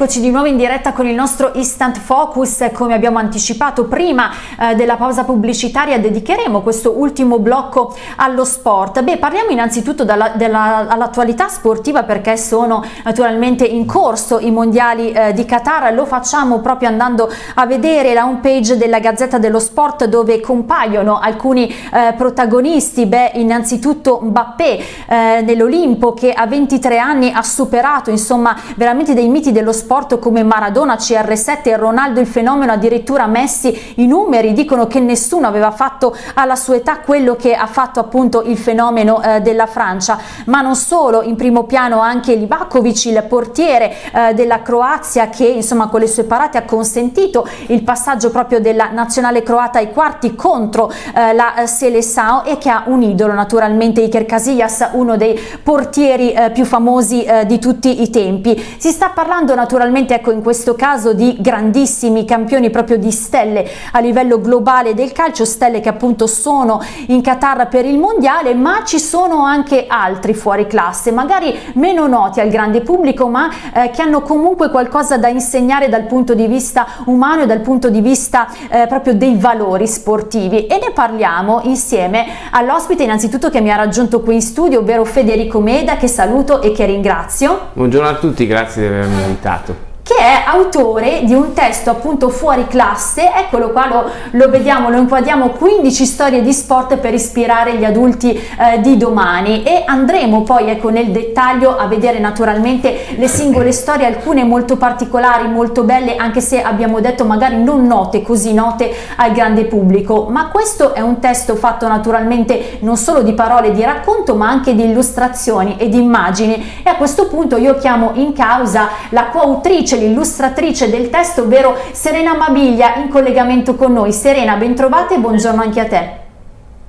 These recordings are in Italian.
eccoci di nuovo in diretta con il nostro Instant Focus. Come abbiamo anticipato prima eh, della pausa pubblicitaria, dedicheremo questo ultimo blocco allo sport. Beh, parliamo innanzitutto dall'attualità sportiva perché sono naturalmente in corso i mondiali eh, di Qatar. Lo facciamo proprio andando a vedere la home page della Gazzetta dello Sport dove compaiono alcuni eh, protagonisti. Beh, innanzitutto Mbappé eh, nell'Olimpo che a 23 anni ha superato insomma veramente dei miti dello sport come Maradona, CR7 e Ronaldo il fenomeno, addirittura Messi, i numeri dicono che nessuno aveva fatto alla sua età quello che ha fatto appunto il fenomeno eh, della Francia, ma non solo, in primo piano anche Livakovic, il portiere eh, della Croazia che insomma con le sue parate ha consentito il passaggio proprio della nazionale croata ai quarti contro eh, la Seleção e che ha un idolo naturalmente Iker Casillas, uno dei portieri eh, più famosi eh, di tutti i tempi. Si sta parlando naturalmente ecco in questo caso di grandissimi campioni proprio di stelle a livello globale del calcio, stelle che appunto sono in Qatar per il mondiale, ma ci sono anche altri fuori classe, magari meno noti al grande pubblico, ma eh, che hanno comunque qualcosa da insegnare dal punto di vista umano e dal punto di vista eh, proprio dei valori sportivi e ne parliamo insieme all'ospite innanzitutto che mi ha raggiunto qui in studio, ovvero Federico Meda, che saluto e che ringrazio. Buongiorno a tutti, grazie di avermi invitato che è autore di un testo appunto fuori classe, eccolo qua, lo, lo vediamo, lo inquadriamo, 15 storie di sport per ispirare gli adulti eh, di domani. E andremo poi ecco nel dettaglio a vedere naturalmente le singole storie, alcune molto particolari, molto belle, anche se abbiamo detto magari non note, così note al grande pubblico, ma questo è un testo fatto naturalmente non solo di parole di racconto ma anche di illustrazioni e di immagini. E a questo punto io chiamo in causa la coautrice l'illustratrice del testo, ovvero Serena Mabiglia, in collegamento con noi. Serena, ben trovata e buongiorno anche a te.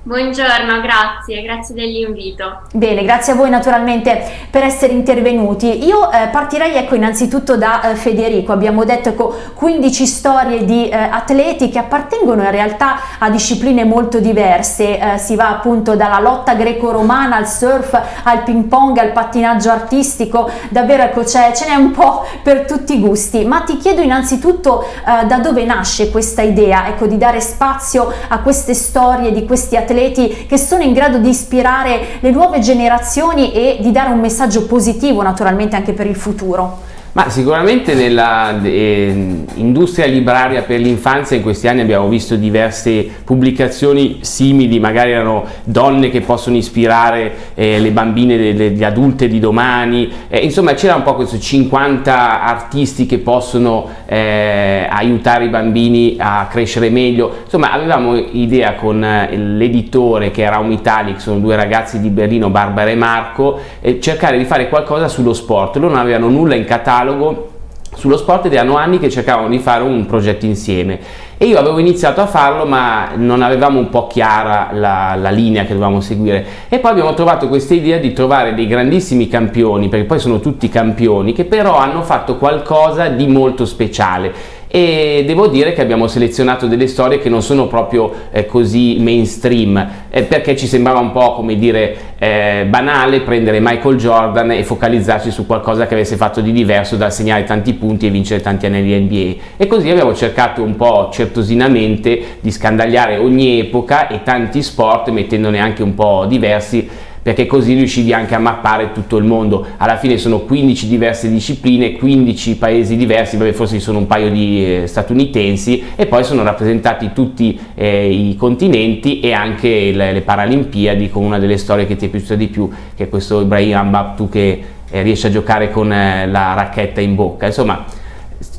Buongiorno, grazie, grazie dell'invito. Bene, grazie a voi naturalmente per essere intervenuti. Io eh, partirei ecco innanzitutto da eh, Federico, abbiamo detto ecco 15 storie di eh, atleti che appartengono in realtà a discipline molto diverse, eh, si va appunto dalla lotta greco-romana al surf, al ping pong, al pattinaggio artistico, davvero ecco ce n'è un po' per tutti i gusti, ma ti chiedo innanzitutto eh, da dove nasce questa idea ecco di dare spazio a queste storie di questi atleti atleti che sono in grado di ispirare le nuove generazioni e di dare un messaggio positivo naturalmente anche per il futuro. Ma sicuramente nella eh, industria libraria per l'infanzia in questi anni abbiamo visto diverse pubblicazioni simili, magari erano donne che possono ispirare eh, le bambine delle, adulte di domani, eh, insomma c'era un po' questo 50 artisti che possono eh, aiutare i bambini a crescere meglio, insomma avevamo idea con eh, l'editore che era un Italic, sono due ragazzi di Berlino, Barbara e Marco, cercare di fare qualcosa sullo sport, loro non avevano nulla in catalogo dialogo sullo sport ed erano anni che cercavano di fare un progetto insieme. E io avevo iniziato a farlo ma non avevamo un po' chiara la, la linea che dovevamo seguire. E poi abbiamo trovato questa idea di trovare dei grandissimi campioni perché poi sono tutti campioni che però hanno fatto qualcosa di molto speciale e devo dire che abbiamo selezionato delle storie che non sono proprio eh, così mainstream eh, perché ci sembrava un po' come dire eh, banale prendere Michael Jordan e focalizzarci su qualcosa che avesse fatto di diverso da segnare tanti punti e vincere tanti anelli NBA e così abbiamo cercato un po' certosinamente di scandagliare ogni epoca e tanti sport mettendone anche un po' diversi perché così riuscivi anche a mappare tutto il mondo. Alla fine sono 15 diverse discipline, 15 paesi diversi, vabbè forse ci sono un paio di eh, statunitensi e poi sono rappresentati tutti eh, i continenti e anche le, le, Paralimpiadi con una delle storie che ti è piaciuta di più, che è questo Ibrahim Ambabtu che eh, riesce a giocare con eh, la racchetta in bocca. Insomma,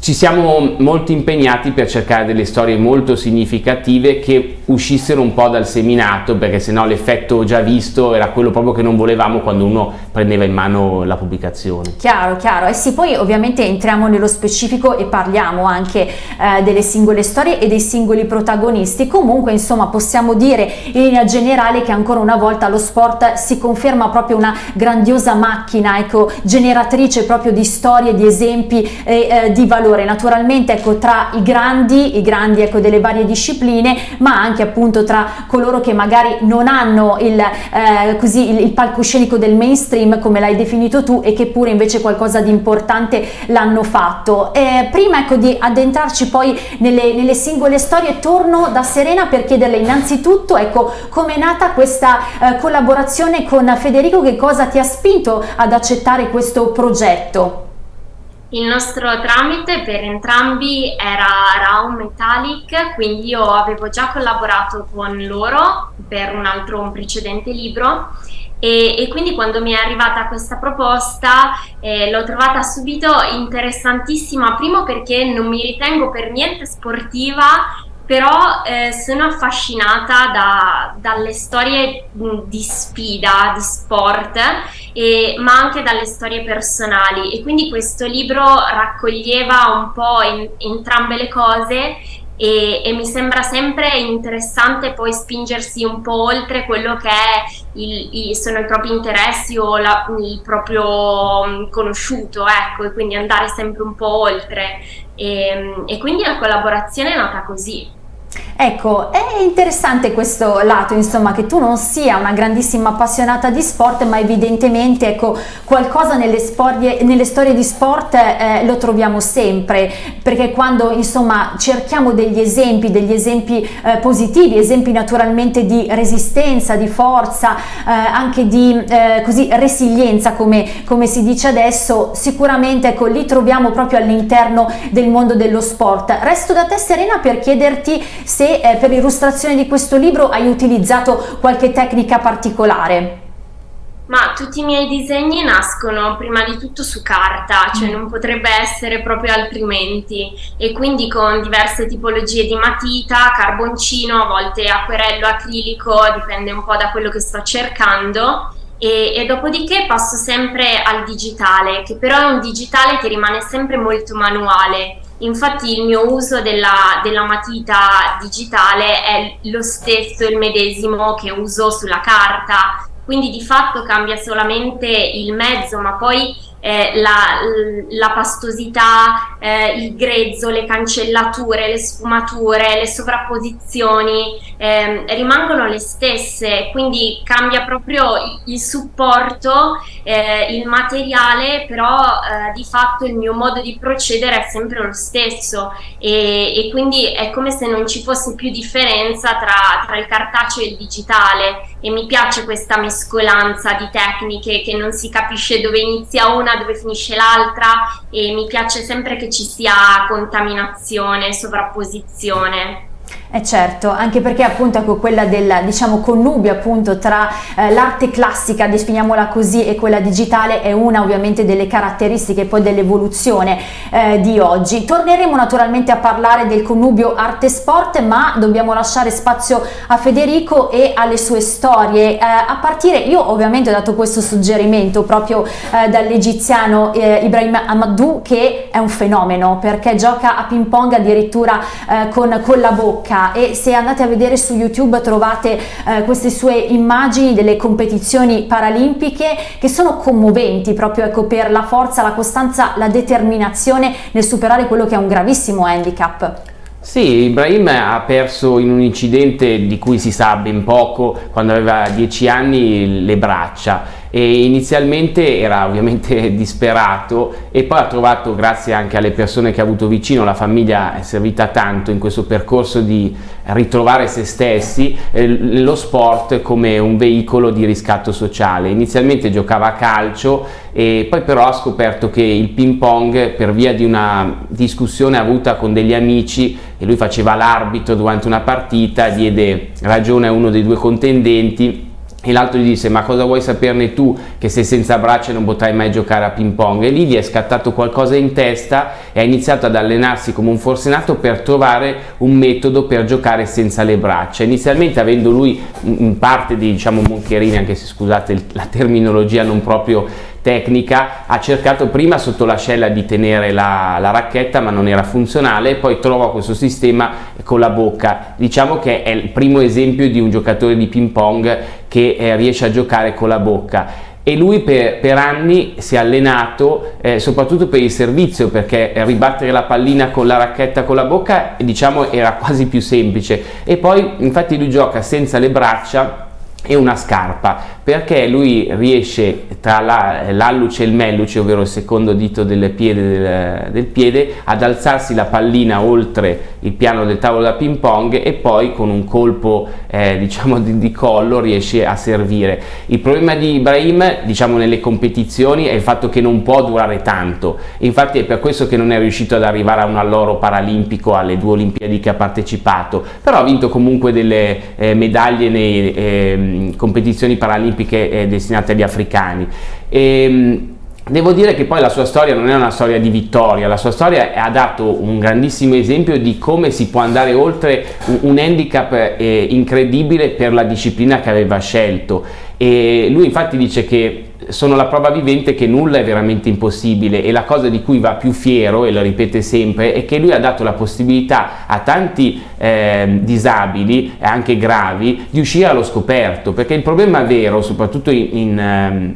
ci siamo molto impegnati per cercare delle storie molto significative che uscissero un po' dal seminato perché sennò l'effetto già visto era quello proprio che non volevamo quando uno prendeva in mano la pubblicazione. Chiaro, chiaro. E sì, poi ovviamente entriamo nello specifico e parliamo anche eh, delle singole storie e dei singoli protagonisti. Comunque, insomma, possiamo dire in linea generale che ancora una volta lo sport si conferma proprio una grandiosa macchina, ecco, generatrice proprio di storie, di esempi e eh, di valori valore naturalmente ecco, tra i grandi, i grandi ecco, delle varie discipline, ma anche appunto tra coloro che magari non hanno il, eh, così, il, il palcoscenico del mainstream come l'hai definito tu e che pure invece qualcosa di importante l'hanno fatto. Eh, prima ecco, di addentrarci poi nelle, nelle, singole storie torno da Serena per chiederle innanzitutto ecco, come è nata questa eh, collaborazione con Federico, che cosa ti ha spinto ad accettare questo progetto? Il nostro tramite per entrambi era Raum Metallic, quindi io avevo già collaborato con loro per un altro, un precedente libro. E, e, quindi quando mi è arrivata questa proposta eh, l'ho trovata subito interessantissima, primo perché non mi ritengo per niente sportiva però eh, sono affascinata da, dalle storie di sfida, di sport, e, ma anche dalle storie personali e quindi questo libro raccoglieva un po' in, entrambe le cose e, e, mi sembra sempre interessante poi spingersi un po' oltre quello che il, il, sono i propri interessi o la, il proprio conosciuto, ecco, e quindi andare sempre un po' oltre. E, e quindi la collaborazione è nata così. Ecco, è interessante questo lato, insomma, che tu non sia una grandissima appassionata di sport, ma evidentemente, ecco, qualcosa nelle, sporie, nelle storie di sport eh, lo troviamo sempre, perché quando, insomma, cerchiamo degli esempi, degli esempi eh, positivi, esempi naturalmente di resistenza, di forza, eh, anche di, eh, così, resilienza, come, come, si dice adesso, sicuramente, ecco, li troviamo proprio all'interno del mondo dello sport. Resto da te, Serena, per chiederti se eh, per l'illustrazione di questo libro hai utilizzato qualche tecnica particolare. Ma tutti i miei disegni nascono prima di tutto su carta, cioè mm. non potrebbe essere proprio altrimenti e quindi con diverse tipologie di matita, carboncino, a volte acquerello, acrilico, dipende un po' da quello che sto cercando e, e, dopodiché passo sempre al digitale, che però è un digitale che rimane sempre molto manuale Infatti il mio uso della, della, matita digitale è lo stesso, il medesimo che uso sulla carta, quindi di fatto cambia solamente il mezzo, ma poi eh, la, la, pastosità, eh, il grezzo, le cancellature, le sfumature, le sovrapposizioni eh, rimangono le stesse, quindi cambia proprio il, supporto, eh, il materiale, però eh, di fatto il mio modo di procedere è sempre lo stesso. E, e quindi è come se non ci fosse più differenza tra, tra il cartaceo e il digitale. E mi piace questa mescolanza di tecniche che non si capisce dove inizia una, dove finisce l'altra. E mi piace sempre che ci sia contaminazione, sovrapposizione. Eh certo, anche perché appunto ecco quella del diciamo connubio appunto tra eh, l'arte classica, definiamola così, e quella digitale è una ovviamente delle caratteristiche poi dell'evoluzione eh, di oggi. Torneremo naturalmente a parlare del connubio arte-sport, ma dobbiamo lasciare spazio a Federico e alle sue storie. Eh, a partire, io ovviamente ho dato questo suggerimento proprio eh, dall'egiziano eh, Ibrahim Amadou che è un fenomeno perché gioca a ping pong addirittura eh, con, con la bocca e se andate a vedere su YouTube trovate eh, queste sue immagini delle competizioni paralimpiche che sono commoventi proprio ecco, per la forza, la costanza, la determinazione nel superare quello che è un gravissimo handicap. Sì, Ibrahim ha perso in un incidente di cui si sa ben poco quando aveva 10 anni le braccia e inizialmente era ovviamente disperato e poi ha trovato grazie anche alle persone che ha avuto vicino la famiglia è servita tanto in questo percorso di ritrovare se stessi eh, lo sport come un veicolo di riscatto sociale. Inizialmente giocava a calcio e poi però ha scoperto che il ping pong per via di una discussione avuta con degli amici e lui faceva l'arbitro durante una partita diede ragione a uno dei due contendenti e l'altro gli disse ma cosa vuoi saperne tu che sei senza braccia non potrai mai giocare a ping pong? E lì gli è scattato qualcosa in testa e ha iniziato ad allenarsi come un forsenato per trovare un metodo per giocare senza le braccia. Inizialmente avendo lui in parte di diciamo moncherini anche se scusate la terminologia non proprio tecnica ha cercato prima sotto l'ascella di tenere la, la, racchetta ma non era funzionale poi trova questo sistema con la bocca. Diciamo che è il primo esempio di un giocatore di ping pong che eh, riesce a giocare con la bocca. E lui per, per, anni si è allenato eh, soprattutto per il servizio perché ribattere la pallina con la racchetta con la bocca diciamo era quasi più semplice. E poi infatti lui gioca senza le braccia e una scarpa perché lui riesce tra l'alluce e il melluce ovvero il secondo dito del piede, del, del piede ad alzarsi la pallina oltre il piano del tavolo da ping pong e poi con un colpo eh, diciamo di, di, collo riesce a servire. Il problema di Ibrahim diciamo nelle competizioni è il fatto che non può durare tanto. Infatti è per questo che non è riuscito ad arrivare a un alloro paralimpico alle due olimpiadi che ha partecipato. Però ha vinto comunque delle eh, medaglie nei eh, competizioni paralimpiche eh, destinate agli africani. E, ehm, Devo dire che poi la sua storia non è una storia di vittoria, la sua storia ha dato un grandissimo esempio di come si può andare oltre un handicap eh, incredibile per la disciplina che aveva scelto e lui infatti dice che sono la prova vivente che nulla è veramente impossibile e la cosa di cui va più fiero, e lo ripete sempre, è che lui ha dato la possibilità a tanti eh, disabili, anche gravi, di uscire allo scoperto, perché il problema vero, soprattutto in, in eh,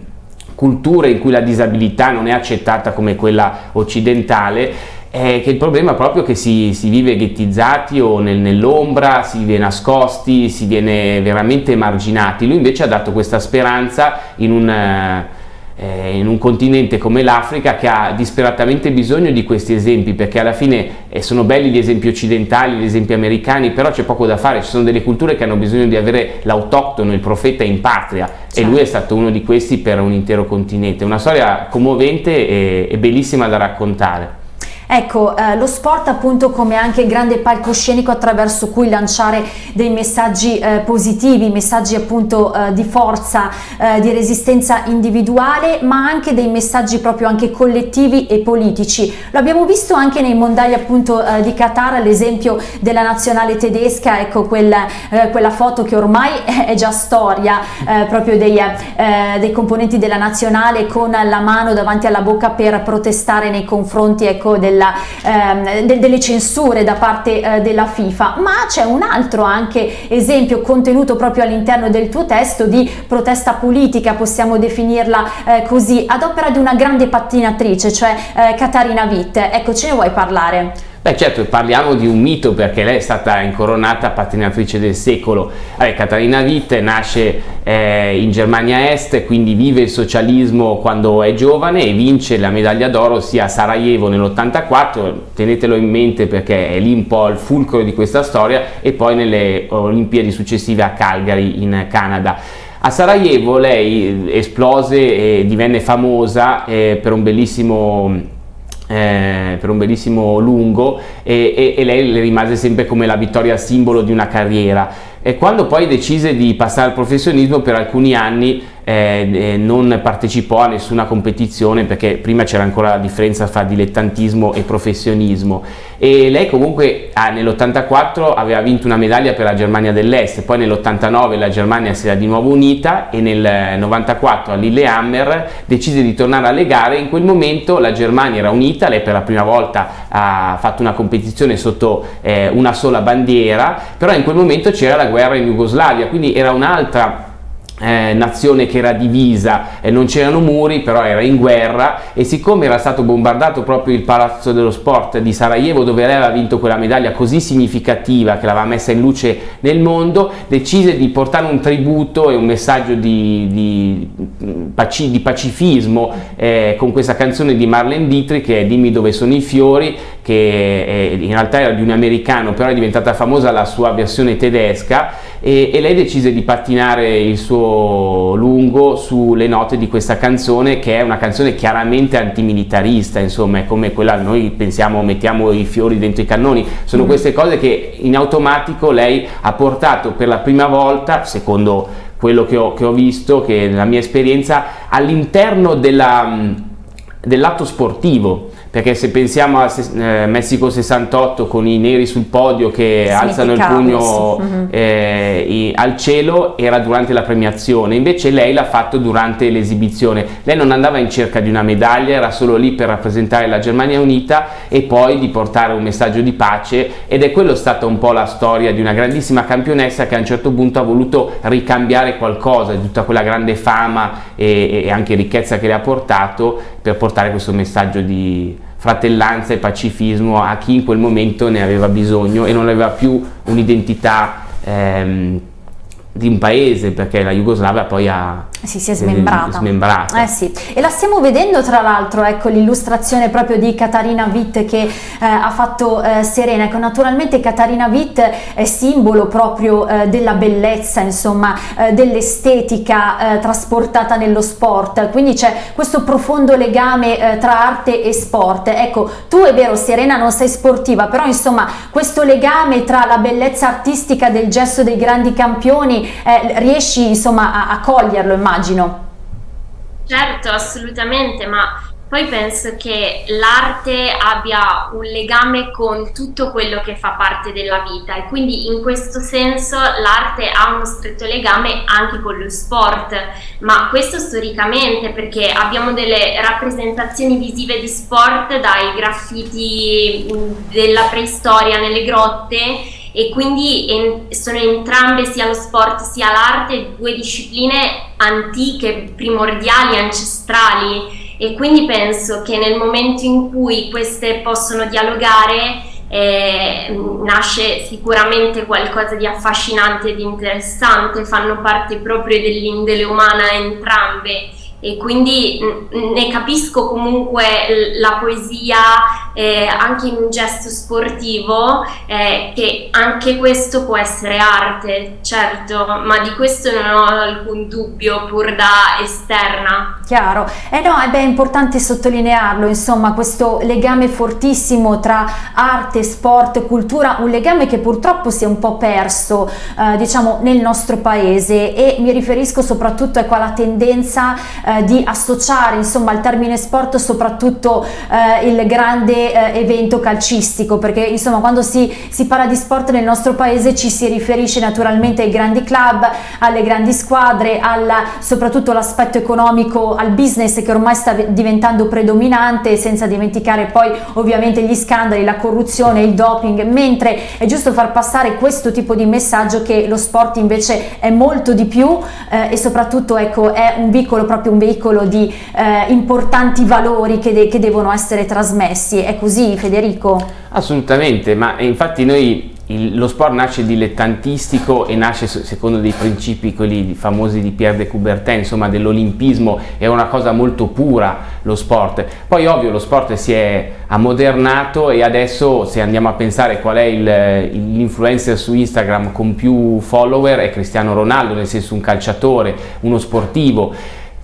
culture in cui la disabilità non è accettata come quella occidentale, è che il problema è proprio che si, si vive ghettizzati o nel, nell'ombra, si vive nascosti, si viene veramente emarginati. Lui invece ha dato questa speranza in un, eh, in un continente come l'Africa che ha disperatamente bisogno di questi esempi perché alla fine eh, sono belli gli esempi occidentali, gli esempi americani, però c'è poco da fare, ci sono delle culture che hanno bisogno di avere l'autoctono, il profeta in patria certo. e lui è stato uno di questi per un intero continente. Una storia commovente e, e bellissima da raccontare. Ecco, eh, lo sport appunto come anche grande palcoscenico attraverso cui lanciare dei messaggi eh, positivi, messaggi appunto eh, di forza, eh, di resistenza individuale, ma anche dei messaggi proprio anche collettivi e politici. Lo abbiamo visto anche nei mondiali appunto eh, di Qatar, l'esempio della nazionale tedesca, ecco quella, eh, quella foto che ormai è già storia proprio dei, dei, componenti della nazionale con la mano davanti alla bocca per protestare nei confronti ecco, del della, ehm, de delle censure da parte eh, della FIFA, ma c'è un altro anche esempio contenuto proprio all'interno del tuo testo di protesta politica, possiamo definirla eh, così, ad opera di una grande pattinatrice, cioè eh, Katarina Witt. Ecco, ce ne vuoi parlare? Beh certo, parliamo di un mito perché lei è stata incoronata pattinatrice del secolo. Allora, Catarina Witt nasce eh, in Germania Est, quindi vive il socialismo quando è giovane e vince la medaglia d'oro sia a Sarajevo nell'84, tenetelo in mente perché è lì un po' il fulcro di questa storia, e poi nelle Olimpiadi successive a Calgary in Canada. A Sarajevo lei esplose e divenne famosa eh, per un bellissimo eh, per un bellissimo lungo e, e, e, lei le rimase sempre come la vittoria simbolo di una carriera. E quando poi decise di passare al professionismo per alcuni anni eh, eh, non partecipò a nessuna competizione perché prima c'era ancora la differenza fra dilettantismo e professionismo. E lei comunque ah, nell'84 aveva vinto una medaglia per la Germania dell'Est, poi nell'89 la Germania si era di nuovo unita e nel 94 a Lillehammer decise di tornare alle gare, in quel momento la Germania era unita, lei per la prima volta ha fatto una competizione sotto eh, una sola bandiera, però in quel momento c'era la guerra in Jugoslavia, quindi era un'altra eh, nazione che era divisa e non c'erano muri però era in guerra e siccome era stato bombardato proprio il palazzo dello sport di Sarajevo dove lei aveva vinto quella medaglia così significativa che l'aveva messa in luce nel mondo decise di portare un tributo e un messaggio di, di, di pacifismo eh, con questa canzone di Marlene Dietrich che è Dimmi dove sono i fiori che in realtà era di un americano però è diventata famosa la sua versione tedesca e, e lei decise di pattinare il suo lungo sulle note di questa canzone che è una canzone chiaramente antimilitarista, insomma è come quella noi pensiamo mettiamo i fiori dentro i cannoni, sono mm. queste cose che in automatico lei ha portato per la prima volta, secondo quello che ho, che ho visto, che nella mia esperienza, all'interno dell'atto sportivo perché se pensiamo a eh, Messico 68 con i neri sul podio che alzano il pugno mm-hmm. eh, i, al cielo era durante la premiazione, invece lei l'ha fatto durante l'esibizione. Lei non andava in cerca di una medaglia, era solo lì per rappresentare la Germania Unita e poi di portare un messaggio di pace ed è quello stata un po' la storia di una grandissima campionessa che a un certo punto ha voluto ricambiare qualcosa di tutta quella grande fama e, e anche ricchezza che le ha portato per portare questo messaggio di fratellanza e pacifismo a chi in quel momento ne aveva bisogno e non aveva più un'identità ehm, di un paese perché la Jugoslavia poi ha sì, si è smembrata. smembrata. Eh sì. E la stiamo vedendo tra l'altro, ecco l'illustrazione proprio di Katarina Witt che eh, ha fatto eh, Serena. Ecco, naturalmente Katarina Witt è simbolo proprio eh, della bellezza, insomma, eh, dell'estetica eh, trasportata nello sport. Quindi c'è questo profondo legame tra arte e sport. Ecco, tu è vero Serena non sei sportiva, però insomma questo legame tra la bellezza artistica del gesto dei grandi campioni riesci insomma a, a coglierlo, immagino immagino. Certo, assolutamente, ma poi penso che l'arte abbia un legame con tutto quello che fa parte della vita e quindi in questo senso l'arte ha uno stretto legame anche con lo sport, ma questo storicamente perché abbiamo delle rappresentazioni visive di sport dai graffiti della preistoria nelle grotte e quindi en sono entrambe sia lo sport sia l'arte due discipline antiche, primordiali, ancestrali. E quindi penso che nel momento in cui queste possono dialogare eh, nasce sicuramente qualcosa di affascinante e di interessante, fanno parte proprio dell'indole umana entrambe e quindi ne capisco comunque la poesia eh, anche in un gesto sportivo eh, che anche questo può essere arte, certo, ma di questo non ho alcun dubbio pur da esterna. Chiaro, eh no, è importante sottolinearlo, insomma, questo legame fortissimo tra arte, sport, cultura, un legame che purtroppo si è un po' perso, eh, diciamo, nel nostro paese e mi riferisco soprattutto ecco, alla tendenza eh, eh, di associare insomma al termine sport soprattutto eh, il grande eh, evento calcistico perché insomma quando si, si parla di sport nel nostro paese ci si riferisce naturalmente ai grandi club, alle grandi squadre, alla, soprattutto l'aspetto economico, al business che ormai sta diventando predominante senza dimenticare poi ovviamente gli scandali, la corruzione, il doping, mentre è giusto far passare questo tipo di messaggio che lo sport invece è molto di più eh, e soprattutto ecco è un piccolo proprio un veicolo di eh, importanti valori che, de che devono essere trasmessi. È così Federico? Assolutamente, ma infatti noi il, lo sport nasce dilettantistico e nasce secondo dei principi quelli famosi di Pierre de Coubertin, insomma dell'olimpismo, è una cosa molto pura lo sport. Poi ovvio lo sport si è ammodernato e adesso se andiamo a pensare qual è l'influencer su Instagram con più follower è Cristiano Ronaldo, nel senso un calciatore, uno sportivo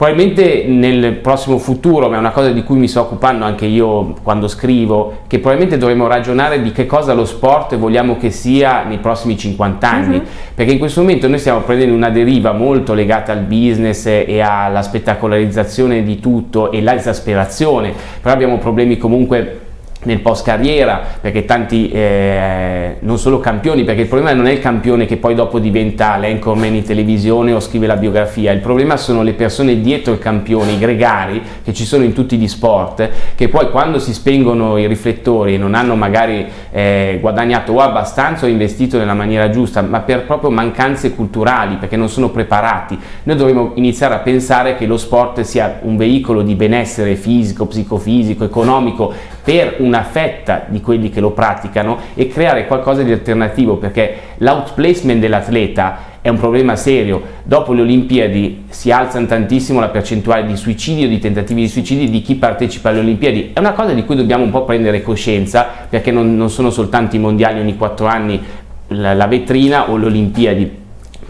Probabilmente nel prossimo futuro, ma è una cosa di cui mi sto occupando anche io quando scrivo, che probabilmente dovremo ragionare di che cosa lo sport vogliamo che sia nei prossimi 50 anni, uh mhm. -huh. perché in questo momento noi stiamo prendendo una deriva molto legata al business e alla spettacolarizzazione di tutto e l'esasperazione, però abbiamo problemi comunque nel post carriera perché tanti eh, non solo campioni perché il problema non è il campione che poi dopo diventa l'anchorman in televisione o scrive la biografia. Il problema sono le persone dietro il campione i gregari che ci sono in tutti gli sport che poi quando si spengono i riflettori e non hanno magari eh, guadagnato o abbastanza o investito nella maniera giusta ma per proprio mancanze culturali perché non sono preparati noi dovremmo iniziare a pensare che lo sport sia un veicolo di benessere fisico, psicofisico, economico per una fetta di quelli che lo praticano e creare qualcosa di alternativo perché l'outplacement dell'atleta è un problema serio. Dopo le Olimpiadi si alza tantissimo la percentuale di suicidi o di tentativi di suicidi di chi partecipa alle Olimpiadi. È una cosa di cui dobbiamo un po' prendere coscienza perché non, non sono soltanto i mondiali ogni quattro anni la, la vetrina o le Olimpiadi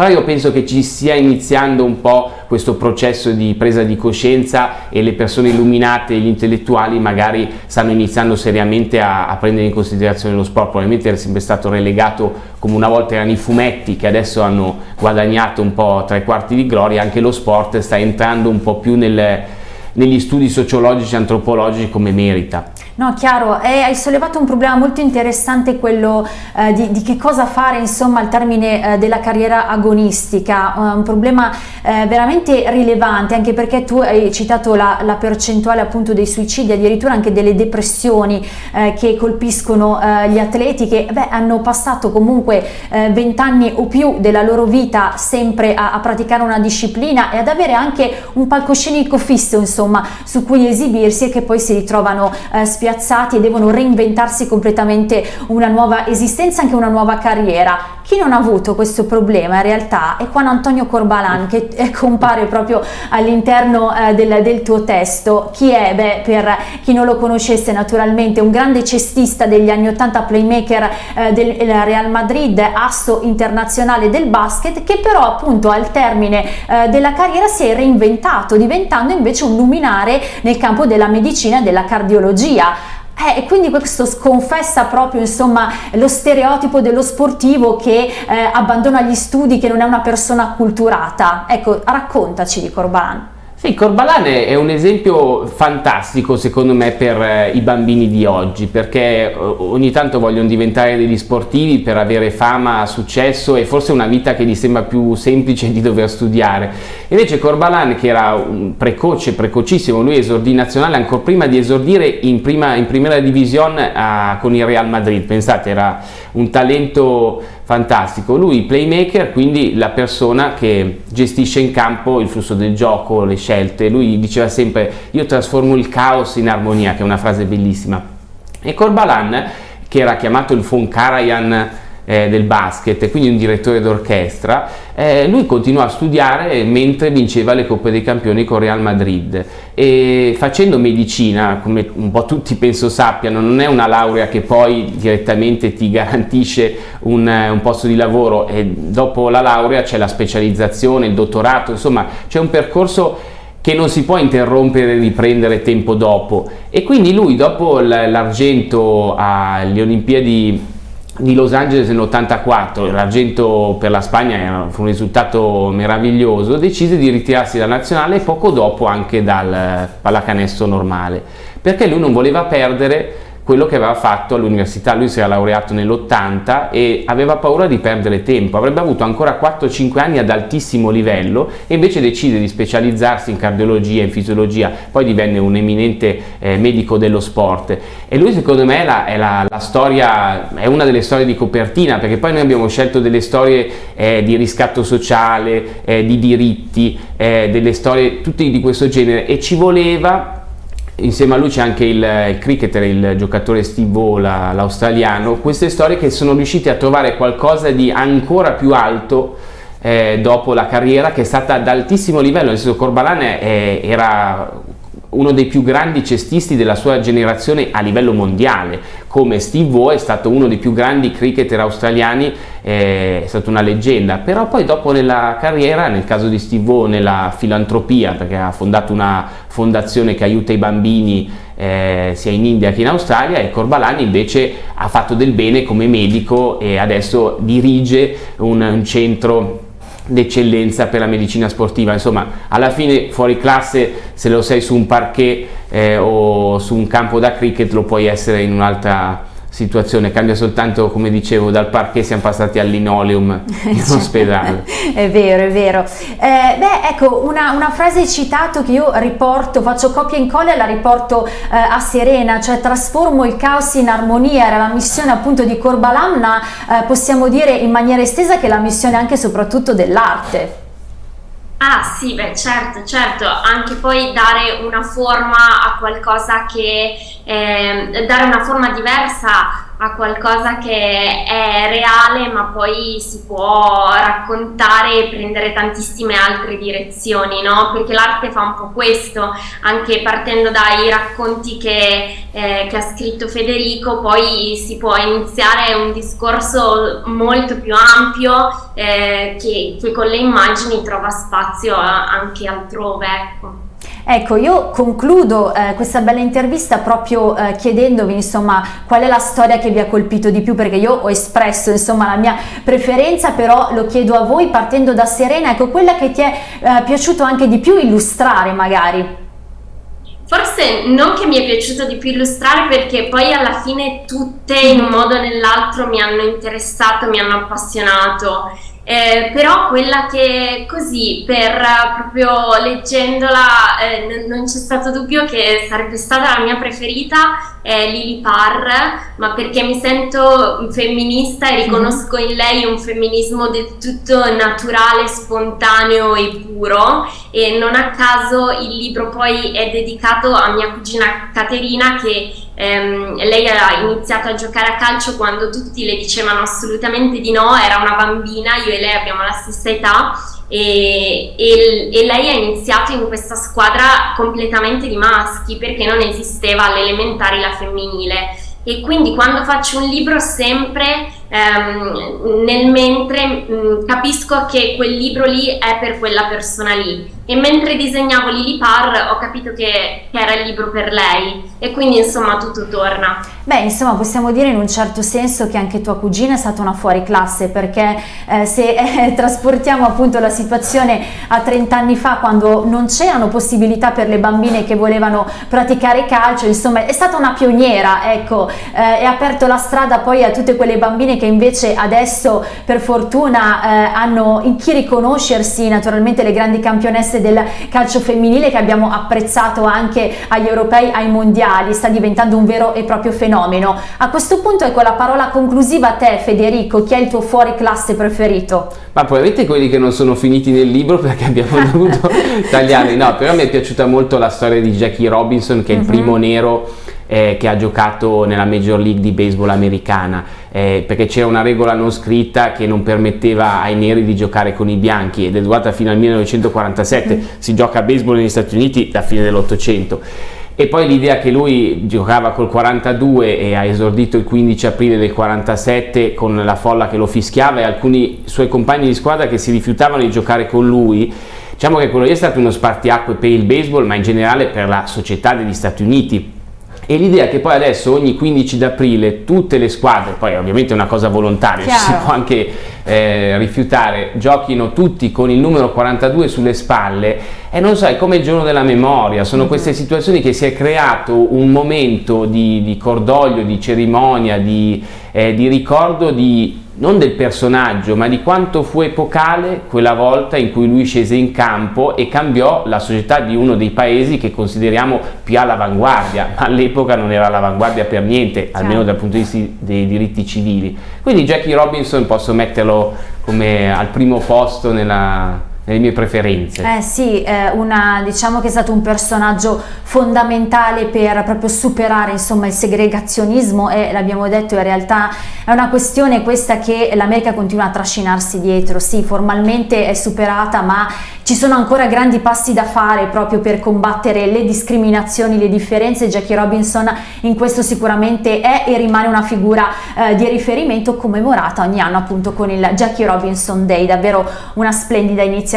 però io penso che ci stia iniziando un po' questo processo di presa di coscienza e le persone illuminate gli intellettuali magari stanno iniziando seriamente a, a prendere in considerazione lo sport, probabilmente era sempre stato relegato come una volta erano i fumetti che adesso hanno guadagnato un po' tre quarti di gloria, anche lo sport sta entrando un po' più nel, negli studi sociologici e antropologici come merita. No, chiaro, e hai sollevato un problema molto interessante, quello eh, di, di, che cosa fare insomma al termine eh, della carriera agonistica, uh, un problema eh, veramente rilevante anche perché tu hai citato la, la, percentuale appunto dei suicidi, addirittura anche delle depressioni eh, che colpiscono eh, gli atleti che beh, hanno passato comunque vent'anni o più della loro vita sempre a, a praticare una disciplina e ad avere anche un palcoscenico fisso insomma su cui esibirsi e che poi si ritrovano spiazzati spiazzati e devono reinventarsi completamente una nuova esistenza, anche una nuova carriera. Chi non ha avuto questo problema in realtà è Juan Antonio Corbalan che eh, compare proprio all'interno eh, del, del, tuo testo. Chi è? Beh, per chi non lo conoscesse naturalmente, un grande cestista degli anni 80, playmaker eh, del Real Madrid, asso internazionale del basket, che però appunto al termine eh, della carriera si è reinventato, diventando invece un luminare nel campo della medicina e della cardiologia. Eh, e quindi questo sconfessa proprio insomma lo stereotipo dello sportivo che eh, abbandona gli studi, che non è una persona acculturata. Ecco, raccontaci di Corban. Sì, Corbalan è un esempio fantastico secondo me per eh, i bambini di oggi perché eh, ogni tanto vogliono diventare degli sportivi per avere fama, successo e forse una vita che gli sembra più semplice di dover studiare. Invece Corbalan che era un precoce, precocissimo, lui esordì nazionale ancora prima di esordire in, prima, in primera divisione a, con il Real Madrid, pensate era un talento fantastico. Lui playmaker, quindi la persona che gestisce in campo il flusso del gioco, le scelte. Lui diceva sempre io trasformo il caos in armonia, che è una frase bellissima. E Corbalan, che era chiamato il von Karajan eh, del basket, quindi un direttore d'orchestra, eh, lui continuò a studiare mentre vinceva le Coppe dei Campioni con Real Madrid. E facendo medicina, come un po' tutti penso sappiano, non è una laurea che poi direttamente ti garantisce un, un posto di lavoro. E dopo la laurea c'è la specializzazione, il dottorato, insomma c'è un percorso che non si può interrompere e riprendere tempo dopo. E quindi lui dopo l'argento alle Olimpiadi di Los Angeles nell'84, l'argento per la Spagna fu un risultato meraviglioso, decise di ritirarsi dalla nazionale e poco dopo anche dal pallacanestro normale, perché lui non voleva perdere quello che aveva fatto all'università, lui si era laureato nell'80 e aveva paura di perdere tempo, avrebbe avuto ancora 4-5 anni ad altissimo livello e invece decide di specializzarsi in cardiologia, in fisiologia, poi divenne un eminente eh, medico dello sport. E lui secondo me è, la, è, la, la storia, è una delle storie di copertina perché poi noi abbiamo scelto delle storie eh, di riscatto sociale, eh, di diritti, eh, delle storie tutte di questo genere. E ci voleva insieme a lui c'è anche il, il, cricketer, il giocatore Steve O, l'australiano, queste storie che sono riusciti a trovare qualcosa di ancora più alto eh, dopo la carriera che è stata ad altissimo livello, nel senso Corbalan è, era uno dei più grandi cestisti della sua generazione a livello mondiale, come Steve O è stato uno dei più grandi cricketer australiani, è stata una leggenda, però poi dopo nella carriera, nel caso di Steve O, nella filantropia, perché ha fondato una fondazione che aiuta i bambini eh, sia in India che in Australia e Corbalani invece ha fatto del bene come medico e adesso dirige un, un centro d'eccellenza per la medicina sportiva. Insomma alla fine fuori classe se lo sei su un parquet eh, o su un campo da cricket lo puoi essere in un'altra situazione, cambia soltanto come dicevo dal parquet siamo passati al linoleum in ospedale. è vero, è vero. Eh, beh ecco una, una, frase citato che io riporto, faccio copia e incolla e la riporto eh, a Serena, cioè trasformo il caos in armonia, era la missione appunto di Corbalam, ma eh, possiamo dire in maniera estesa che è la missione anche e soprattutto dell'arte. Ah sì, beh certo, certo, anche poi dare una forma a qualcosa che, eh, dare una forma diversa a qualcosa che è reale ma poi si può raccontare e prendere tantissime altre direzioni, no? Perché l'arte fa un po' questo, anche partendo dai racconti che, eh, che ha scritto Federico, poi si può iniziare un discorso molto più ampio eh, che, che, con le immagini trova spazio anche altrove. Ecco. Ecco, io concludo eh, questa bella intervista proprio eh, chiedendovi insomma qual è la storia che vi ha colpito di più perché io ho espresso insomma la mia preferenza però lo chiedo a voi partendo da Serena, ecco quella che ti è eh, piaciuto anche di più illustrare magari. Forse non che mi è piaciuto di più illustrare perché poi alla fine tutte in un modo o nell'altro mi hanno interessato, mi hanno appassionato. Eh, però quella che così per proprio leggendola eh, non c'è stato dubbio che sarebbe stata la mia preferita è Lily Parr ma perché mi sento femminista e riconosco in lei un femminismo del tutto naturale, spontaneo e puro. E non a caso il libro poi è dedicato a mia cugina Caterina che ehm, lei ha iniziato a giocare a calcio quando tutti le dicevano assolutamente di no, era una bambina, io e lei abbiamo la stessa età e, e, e, lei ha iniziato in questa squadra completamente di maschi perché non esisteva all'elementare la femminile. E quindi quando faccio un libro sempre ehm, nel mentre mh, mm, capisco che quel libro lì è per quella persona lì e mentre disegnavo Lily Parr ho capito che, che, era il libro per lei e quindi insomma tutto torna. Beh insomma possiamo dire in un certo senso che anche tua cugina è stata una fuori classe perché eh, se eh, trasportiamo appunto la situazione a 30 anni fa quando non c'erano possibilità per le bambine che volevano praticare calcio insomma è stata una pioniera ecco eh, e ha aperto la strada poi a tutte quelle bambine che invece adesso per fortuna eh, hanno in chi riconoscersi naturalmente le grandi campionesse del calcio femminile che abbiamo apprezzato anche agli europei, ai mondiali, sta diventando un vero e proprio fenomeno. A questo punto ecco la parola conclusiva a te Federico, chi è il tuo fuori classe preferito? Ma probabilmente quelli che non sono finiti nel libro perché abbiamo dovuto tagliarli, no, però mi è piaciuta molto la storia di Jackie Robinson che è il mhm. primo nero eh, che ha giocato nella Major League di baseball americana eh, perché c'era una regola non scritta che non permetteva ai neri di giocare con i bianchi ed è durata fino al 1947 mm. si gioca a baseball negli Stati Uniti da fine dell'Ottocento. E poi l'idea che lui giocava col 42 e ha esordito il 15 aprile del 47 con la folla che lo fischiava e alcuni suoi compagni di squadra che si rifiutavano di giocare con lui diciamo che quello lì è stato uno spartiacque per il baseball ma in generale per la società degli Stati Uniti e l'idea che poi adesso ogni 15 d'aprile tutte le squadre, poi ovviamente è una cosa volontaria, Chiaro. si può anche eh, rifiutare, giochino tutti con il numero 42 sulle spalle e non so, è come il giorno della memoria, sono mm -hmm. queste situazioni che si è creato un momento di, di cordoglio, di cerimonia, di, eh, di ricordo di non del personaggio, ma di quanto fu epocale quella volta in cui lui scese in campo e cambiò la società di uno dei paesi che consideriamo più all'avanguardia, ma all'epoca non era all'avanguardia per niente, certo. almeno dal punto di vista dei diritti civili. Quindi Jackie Robinson posso metterlo come al primo posto nella, nelle mie preferenze. Eh sì, eh, una, diciamo che è stato un personaggio fondamentale per proprio superare insomma, il segregazionismo e l'abbiamo detto in realtà è una questione questa che l'America continua a trascinarsi dietro, sì formalmente è superata ma ci sono ancora grandi passi da fare proprio per combattere le discriminazioni, le differenze, Jackie Robinson in questo sicuramente è e rimane una figura eh, di riferimento commemorata ogni anno appunto con il Jackie Robinson Day, davvero una splendida iniziativa,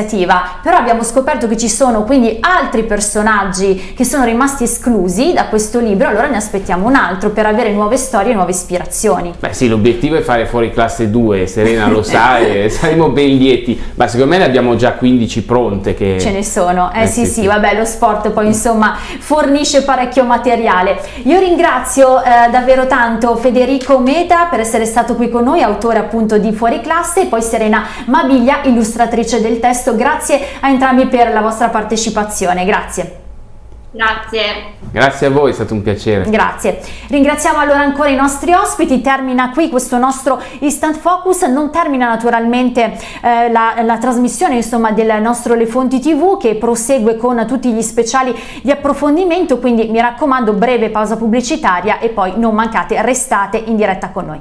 però abbiamo scoperto che ci sono quindi altri personaggi che sono rimasti esclusi da questo libro, allora ne aspettiamo un altro per avere nuove storie e nuove ispirazioni. Beh sì, l'obiettivo è fare fuori classe 2, Serena lo sa e saremo ben lieti, ma secondo me ne abbiamo già 15 pronti fronte che... Ce ne sono, eh, eh sì, sì, sì, vabbè lo sport poi insomma fornisce parecchio materiale. Io ringrazio eh, davvero tanto Federico Meta per essere stato qui con noi, autore appunto di Fuori Classe e poi Serena Mabiglia, illustratrice del testo. Grazie a entrambi per la vostra partecipazione, grazie. Grazie. Grazie a voi, è stato un piacere. Grazie. Ringraziamo allora ancora i nostri ospiti, termina qui questo nostro Instant Focus, non termina naturalmente eh, la, la, trasmissione insomma del nostro Le Fonti TV che prosegue con tutti gli speciali di approfondimento, quindi mi raccomando breve pausa pubblicitaria e poi non mancate, restate in diretta con noi.